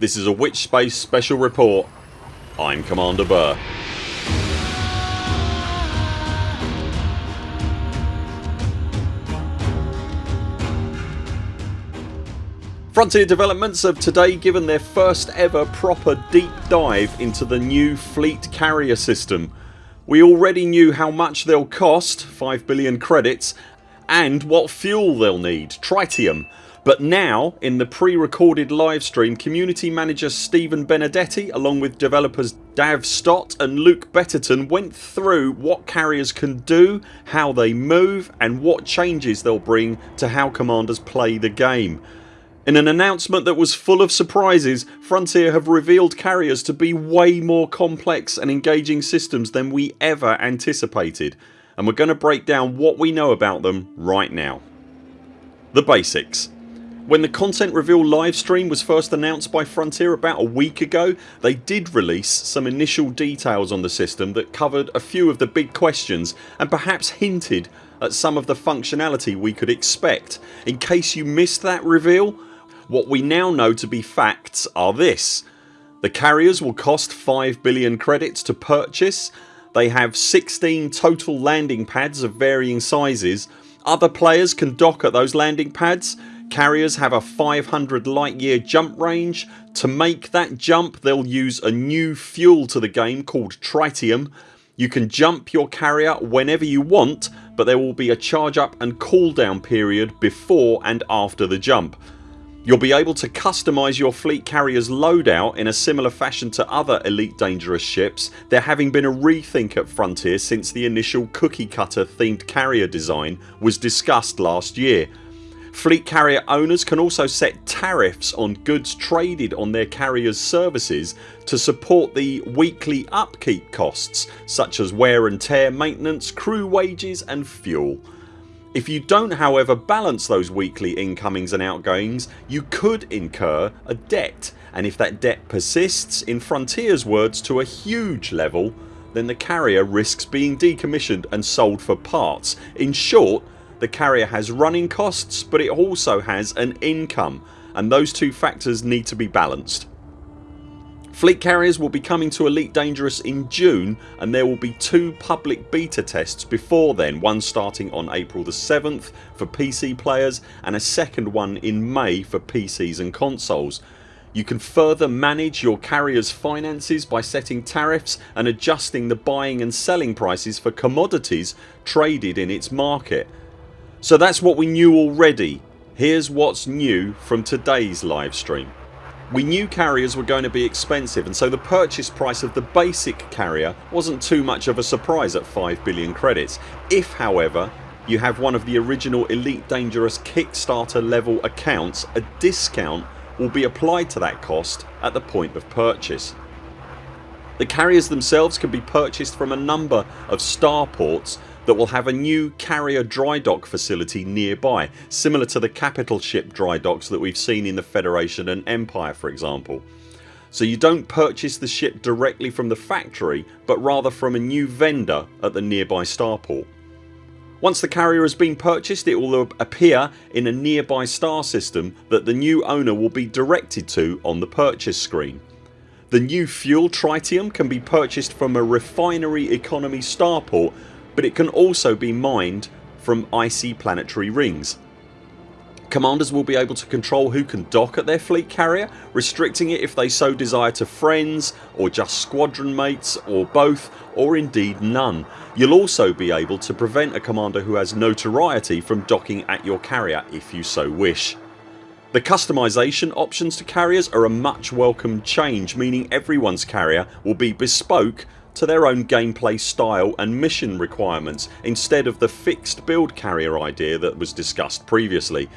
This is a Witch Space special report. I'm Commander Burr. Frontier Developments have today given their first ever proper deep dive into the new fleet carrier system. We already knew how much they'll cost 5 billion credits and what fuel they'll need tritium but now in the pre-recorded livestream community manager Stephen Benedetti along with developers Dav Stott and Luke Betterton went through what carriers can do, how they move and what changes they'll bring to how commanders play the game. In an announcement that was full of surprises Frontier have revealed carriers to be way more complex and engaging systems than we ever anticipated and we're going to break down what we know about them right now. The basics when the content reveal livestream was first announced by Frontier about a week ago they did release some initial details on the system that covered a few of the big questions and perhaps hinted at some of the functionality we could expect. In case you missed that reveal what we now know to be facts are this. The carriers will cost 5 billion credits to purchase. They have 16 total landing pads of varying sizes. Other players can dock at those landing pads. Carriers have a 500 light year jump range. To make that jump they'll use a new fuel to the game called tritium. You can jump your carrier whenever you want but there will be a charge up and cool down period before and after the jump. You'll be able to customise your fleet carriers loadout in a similar fashion to other Elite Dangerous ships there having been a rethink at Frontier since the initial cookie cutter themed carrier design was discussed last year. Fleet carrier owners can also set tariffs on goods traded on their carriers services to support the weekly upkeep costs such as wear and tear maintenance, crew wages and fuel. If you don't however balance those weekly incomings and outgoings you could incur a debt and if that debt persists in Frontiers words to a huge level then the carrier risks being decommissioned and sold for parts. In short the carrier has running costs but it also has an income and those two factors need to be balanced. Fleet carriers will be coming to Elite Dangerous in June and there will be two public beta tests before then, one starting on April the 7th for PC players and a second one in May for PCs and consoles. You can further manage your carriers finances by setting tariffs and adjusting the buying and selling prices for commodities traded in its market. So that's what we knew already. Here's what's new from today's livestream. We knew carriers were going to be expensive and so the purchase price of the basic carrier wasn't too much of a surprise at 5 billion credits. If however you have one of the original Elite Dangerous Kickstarter level accounts a discount will be applied to that cost at the point of purchase. The carriers themselves can be purchased from a number of starports that will have a new carrier dry dock facility nearby similar to the capital ship dry docks that we've seen in the Federation and Empire for example. So you don't purchase the ship directly from the factory but rather from a new vendor at the nearby starport. Once the carrier has been purchased it will appear in a nearby star system that the new owner will be directed to on the purchase screen. The new fuel tritium can be purchased from a refinery economy starport but it can also be mined from icy planetary rings. Commanders will be able to control who can dock at their fleet carrier restricting it if they so desire to friends or just squadron mates or both or indeed none. You'll also be able to prevent a commander who has notoriety from docking at your carrier if you so wish. The customisation options to carriers are a much welcome change meaning everyone's carrier will be bespoke to their own gameplay style and mission requirements instead of the fixed build carrier idea that was discussed previously.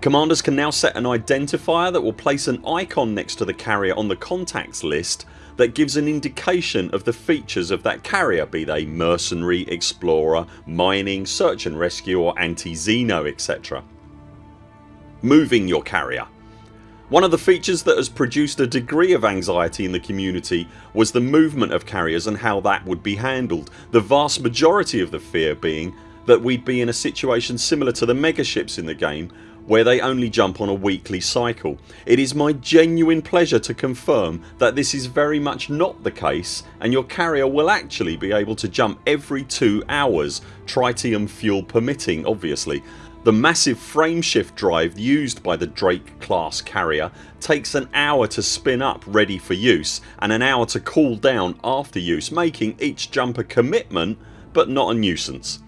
Commanders can now set an identifier that will place an icon next to the carrier on the contacts list that gives an indication of the features of that carrier be they mercenary, explorer, mining, search and rescue or anti-Xeno etc. Moving your carrier one of the features that has produced a degree of anxiety in the community was the movement of carriers and how that would be handled. The vast majority of the fear being that we'd be in a situation similar to the megaships in the game where they only jump on a weekly cycle. It is my genuine pleasure to confirm that this is very much not the case and your carrier will actually be able to jump every 2 hours, tritium fuel permitting obviously. The massive frameshift drive used by the Drake class carrier takes an hour to spin up ready for use and an hour to cool down after use making each jump a commitment but not a nuisance.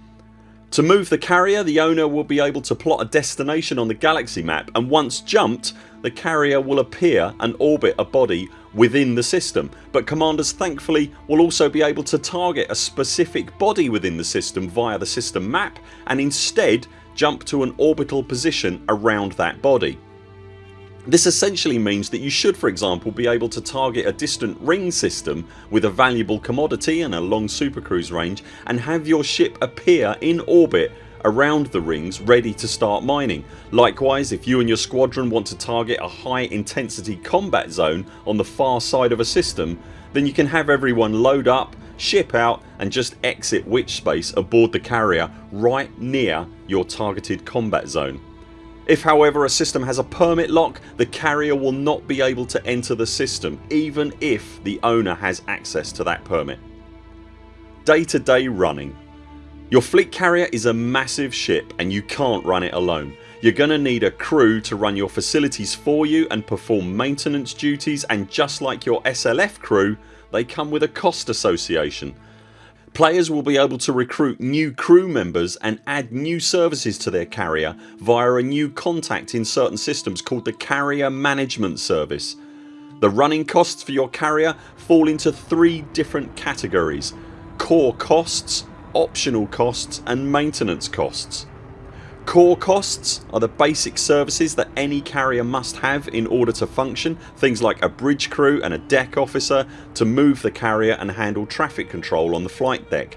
To move the carrier the owner will be able to plot a destination on the galaxy map and once jumped the carrier will appear and orbit a body within the system but commanders thankfully will also be able to target a specific body within the system via the system map and instead jump to an orbital position around that body. This essentially means that you should for example be able to target a distant ring system with a valuable commodity and a long supercruise range and have your ship appear in orbit around the rings ready to start mining. Likewise if you and your squadron want to target a high intensity combat zone on the far side of a system then you can have everyone load up, ship out and just exit witch space aboard the carrier right near your targeted combat zone. If however a system has a permit lock the carrier will not be able to enter the system even if the owner has access to that permit. Day to day running Your fleet carrier is a massive ship and you can't run it alone. You're gonna need a crew to run your facilities for you and perform maintenance duties and just like your SLF crew they come with a cost association Players will be able to recruit new crew members and add new services to their carrier via a new contact in certain systems called the Carrier Management Service. The running costs for your carrier fall into three different categories core costs, optional costs and maintenance costs. Core costs are the basic services that any carrier must have in order to function things like a bridge crew and a deck officer to move the carrier and handle traffic control on the flight deck.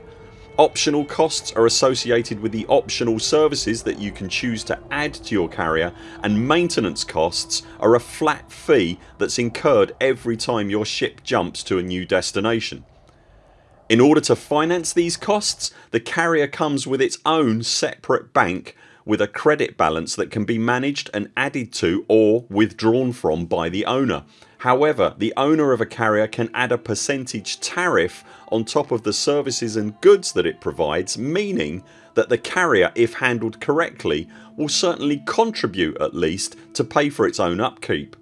Optional costs are associated with the optional services that you can choose to add to your carrier and maintenance costs are a flat fee that's incurred every time your ship jumps to a new destination. In order to finance these costs the carrier comes with its own separate bank with a credit balance that can be managed and added to or withdrawn from by the owner. However the owner of a carrier can add a percentage tariff on top of the services and goods that it provides meaning that the carrier if handled correctly will certainly contribute at least to pay for its own upkeep.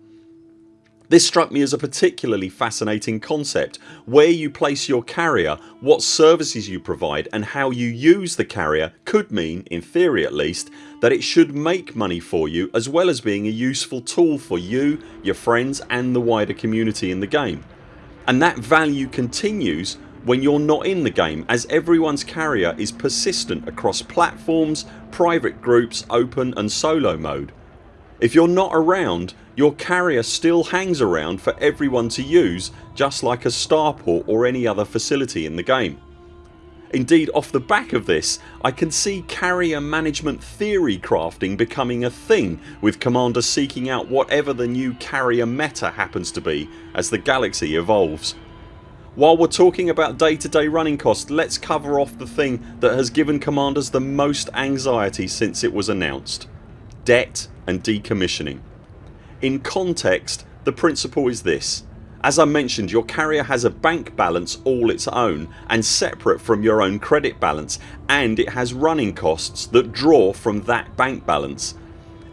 This struck me as a particularly fascinating concept. Where you place your carrier, what services you provide and how you use the carrier could mean, in theory at least, that it should make money for you as well as being a useful tool for you, your friends and the wider community in the game. And that value continues when you're not in the game as everyone's carrier is persistent across platforms, private groups, open and solo mode. If you're not around your carrier still hangs around for everyone to use just like a starport or any other facility in the game. Indeed off the back of this I can see carrier management theory crafting becoming a thing with commanders seeking out whatever the new carrier meta happens to be as the galaxy evolves. While we're talking about day to day running costs let's cover off the thing that has given commanders the most anxiety since it was announced. Debt and decommissioning. In context the principle is this. As I mentioned your carrier has a bank balance all its own and separate from your own credit balance and it has running costs that draw from that bank balance.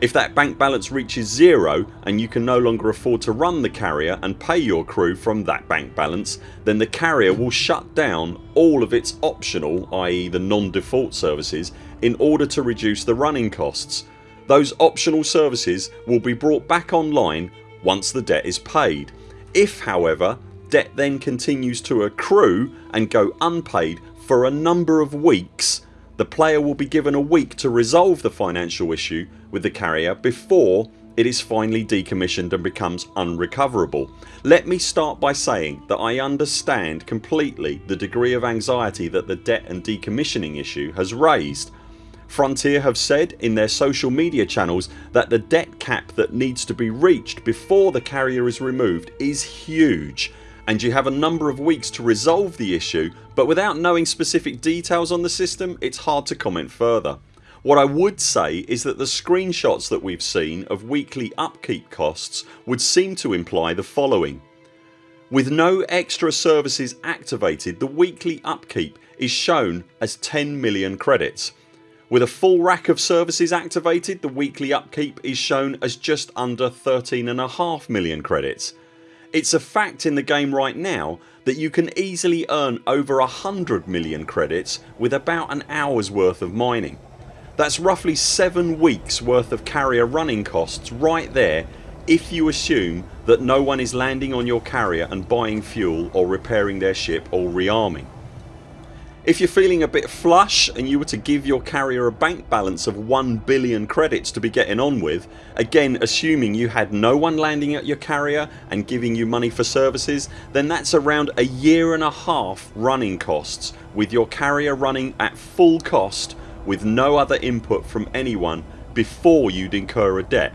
If that bank balance reaches zero and you can no longer afford to run the carrier and pay your crew from that bank balance then the carrier will shut down all of its optional i.e. the non-default services in order to reduce the running costs those optional services will be brought back online once the debt is paid. If however debt then continues to accrue and go unpaid for a number of weeks the player will be given a week to resolve the financial issue with the carrier before it is finally decommissioned and becomes unrecoverable. Let me start by saying that I understand completely the degree of anxiety that the debt and decommissioning issue has raised Frontier have said in their social media channels that the debt cap that needs to be reached before the carrier is removed is huge and you have a number of weeks to resolve the issue but without knowing specific details on the system it's hard to comment further. What I would say is that the screenshots that we've seen of weekly upkeep costs would seem to imply the following. With no extra services activated the weekly upkeep is shown as 10 million credits. With a full rack of services activated the weekly upkeep is shown as just under 13.5 million credits. It's a fact in the game right now that you can easily earn over 100 million credits with about an hours worth of mining. That's roughly 7 weeks worth of carrier running costs right there if you assume that no one is landing on your carrier and buying fuel or repairing their ship or rearming. If you're feeling a bit flush and you were to give your carrier a bank balance of 1 billion credits to be getting on with again assuming you had no one landing at your carrier and giving you money for services then that's around a year and a half running costs with your carrier running at full cost with no other input from anyone before you'd incur a debt.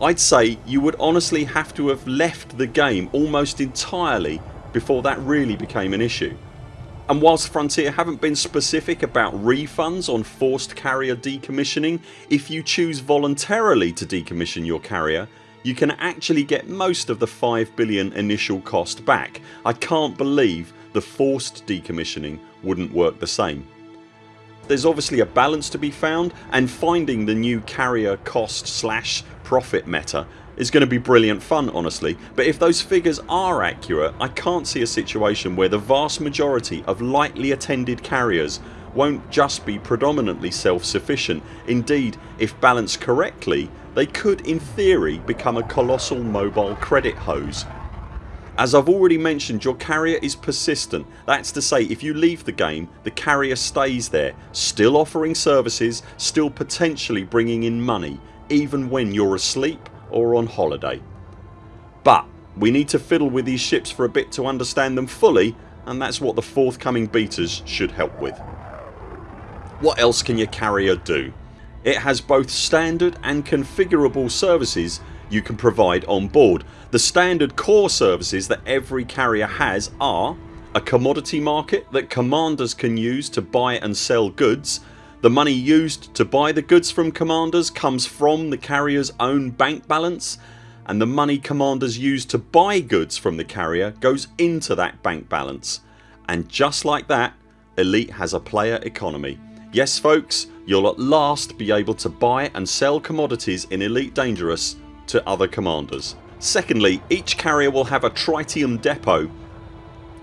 I'd say you would honestly have to have left the game almost entirely before that really became an issue. And whilst Frontier haven't been specific about refunds on forced carrier decommissioning if you choose voluntarily to decommission your carrier you can actually get most of the 5 billion initial cost back. I can't believe the forced decommissioning wouldn't work the same. There's obviously a balance to be found and finding the new carrier cost slash profit meta is going to be brilliant fun honestly. But if those figures are accurate I can't see a situation where the vast majority of lightly attended carriers won't just be predominantly self sufficient. Indeed if balanced correctly they could in theory become a colossal mobile credit hose. As I've already mentioned your carrier is persistent. That's to say if you leave the game the carrier stays there still offering services, still potentially bringing in money even when you're asleep or on holiday. But we need to fiddle with these ships for a bit to understand them fully and that's what the forthcoming betas should help with. What else can your carrier do? It has both standard and configurable services you can provide on board. The standard core services that every carrier has are a commodity market that commanders can use to buy and sell goods. The money used to buy the goods from commanders comes from the carriers own bank balance and the money commanders use to buy goods from the carrier goes into that bank balance. And just like that Elite has a player economy. Yes folks you'll at last be able to buy and sell commodities in Elite Dangerous to other commanders. Secondly each carrier will have a tritium depot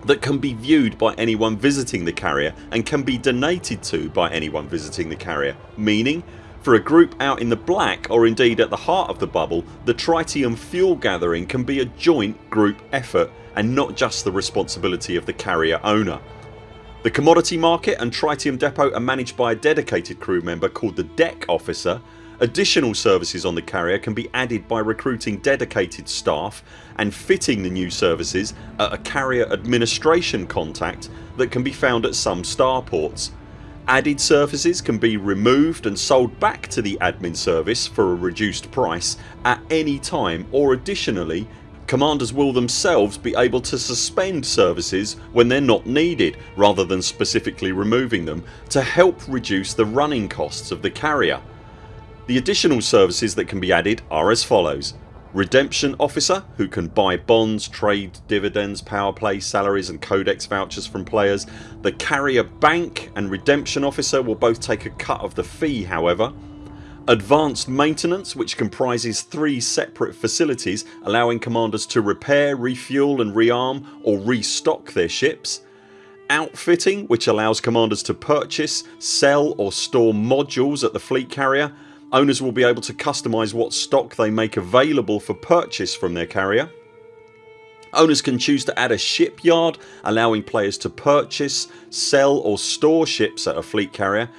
that can be viewed by anyone visiting the carrier and can be donated to by anyone visiting the carrier meaning for a group out in the black or indeed at the heart of the bubble the tritium fuel gathering can be a joint group effort and not just the responsibility of the carrier owner. The commodity market and tritium depot are managed by a dedicated crew member called the deck officer Additional services on the carrier can be added by recruiting dedicated staff and fitting the new services at a carrier administration contact that can be found at some starports. Added services can be removed and sold back to the admin service for a reduced price at any time or additionally commanders will themselves be able to suspend services when they're not needed rather than specifically removing them to help reduce the running costs of the carrier. The additional services that can be added are as follows Redemption Officer who can buy bonds, trade dividends, power play, salaries and codex vouchers from players. The Carrier Bank and Redemption Officer will both take a cut of the fee however. Advanced Maintenance which comprises three separate facilities allowing commanders to repair, refuel and rearm or restock their ships. Outfitting which allows commanders to purchase, sell or store modules at the fleet carrier Owners will be able to customise what stock they make available for purchase from their carrier. Owners can choose to add a shipyard allowing players to purchase, sell or store ships at a fleet carrier.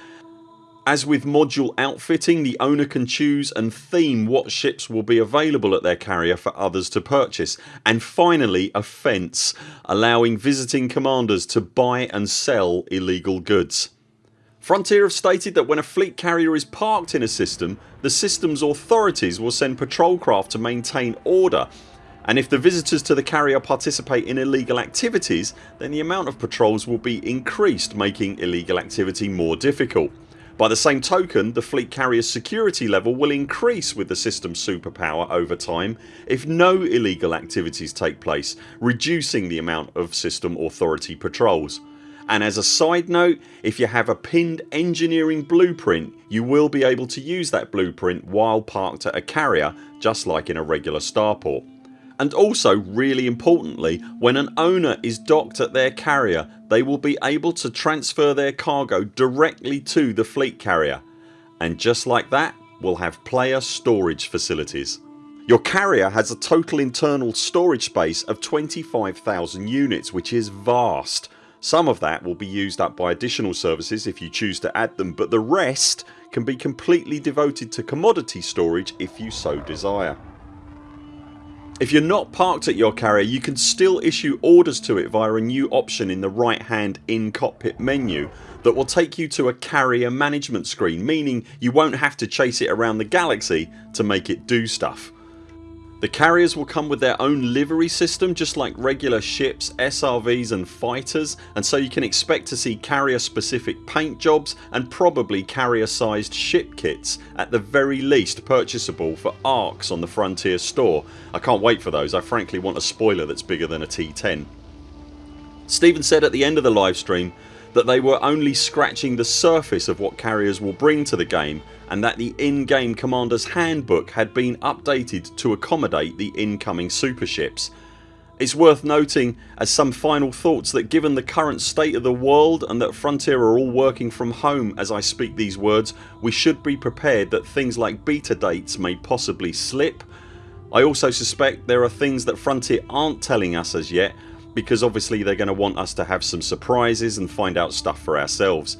As with module outfitting the owner can choose and theme what ships will be available at their carrier for others to purchase. And finally a fence allowing visiting commanders to buy and sell illegal goods. Frontier have stated that when a fleet carrier is parked in a system the systems authorities will send patrol craft to maintain order and if the visitors to the carrier participate in illegal activities then the amount of patrols will be increased making illegal activity more difficult. By the same token the fleet carrier's security level will increase with the system's superpower over time if no illegal activities take place reducing the amount of system authority patrols. And as a side note if you have a pinned engineering blueprint you will be able to use that blueprint while parked at a carrier just like in a regular starport. And also really importantly when an owner is docked at their carrier they will be able to transfer their cargo directly to the fleet carrier and just like that will have player storage facilities. Your carrier has a total internal storage space of 25,000 units which is vast. Some of that will be used up by additional services if you choose to add them but the rest can be completely devoted to commodity storage if you so desire. If you're not parked at your carrier you can still issue orders to it via a new option in the right hand in cockpit menu that will take you to a carrier management screen meaning you won't have to chase it around the galaxy to make it do stuff. The carriers will come with their own livery system just like regular ships, SRVs and fighters and so you can expect to see carrier specific paint jobs and probably carrier sized ship kits at the very least purchasable for ARX on the Frontier store. I can't wait for those. I frankly want a spoiler that's bigger than a T10. Stephen said at the end of the livestream that they were only scratching the surface of what carriers will bring to the game and that the in-game Commander's Handbook had been updated to accommodate the incoming superships. It's worth noting as some final thoughts that given the current state of the world and that Frontier are all working from home as I speak these words we should be prepared that things like beta dates may possibly slip. I also suspect there are things that Frontier aren't telling us as yet because obviously they're going to want us to have some surprises and find out stuff for ourselves.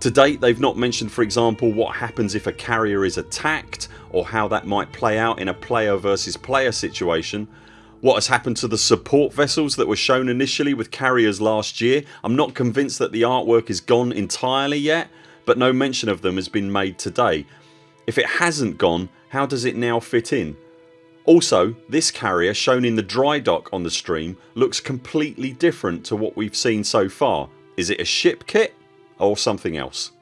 To date they've not mentioned for example what happens if a carrier is attacked or how that might play out in a player versus player situation. What has happened to the support vessels that were shown initially with carriers last year. I'm not convinced that the artwork is gone entirely yet but no mention of them has been made today. If it hasn't gone how does it now fit in? Also this carrier shown in the dry dock on the stream looks completely different to what we've seen so far. Is it a ship kit or something else?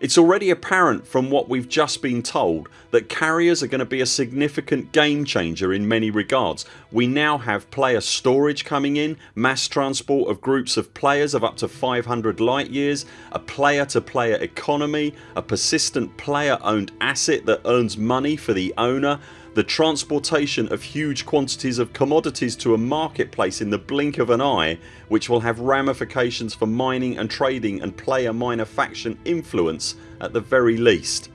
It's already apparent from what we've just been told that carriers are going to be a significant game changer in many regards. We now have player storage coming in, mass transport of groups of players of up to 500 light years, a player to player economy, a persistent player owned asset that earns money for the owner the transportation of huge quantities of commodities to a marketplace in the blink of an eye which will have ramifications for mining and trading and player minor faction influence at the very least.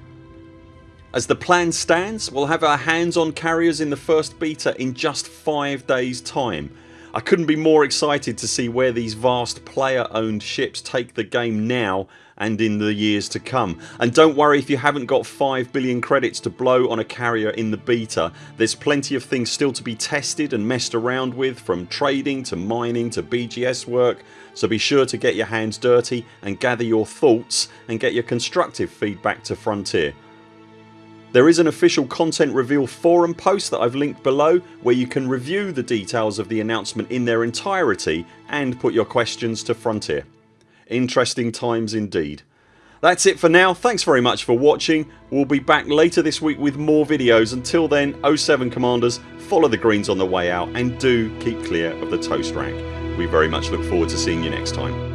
As the plan stands we'll have our hands on carriers in the first beta in just 5 days time. I couldn't be more excited to see where these vast player owned ships take the game now and in the years to come. And don't worry if you haven't got 5 billion credits to blow on a carrier in the beta. There's plenty of things still to be tested and messed around with from trading to mining to BGS work so be sure to get your hands dirty and gather your thoughts and get your constructive feedback to Frontier. There is an official content reveal forum post that I've linked below where you can review the details of the announcement in their entirety and put your questions to Frontier. Interesting times indeed. That's it for now. Thanks very much for watching. We'll be back later this week with more videos. Until then 0 7 CMDRs follow the greens on the way out and do keep clear of the toast rack. We very much look forward to seeing you next time.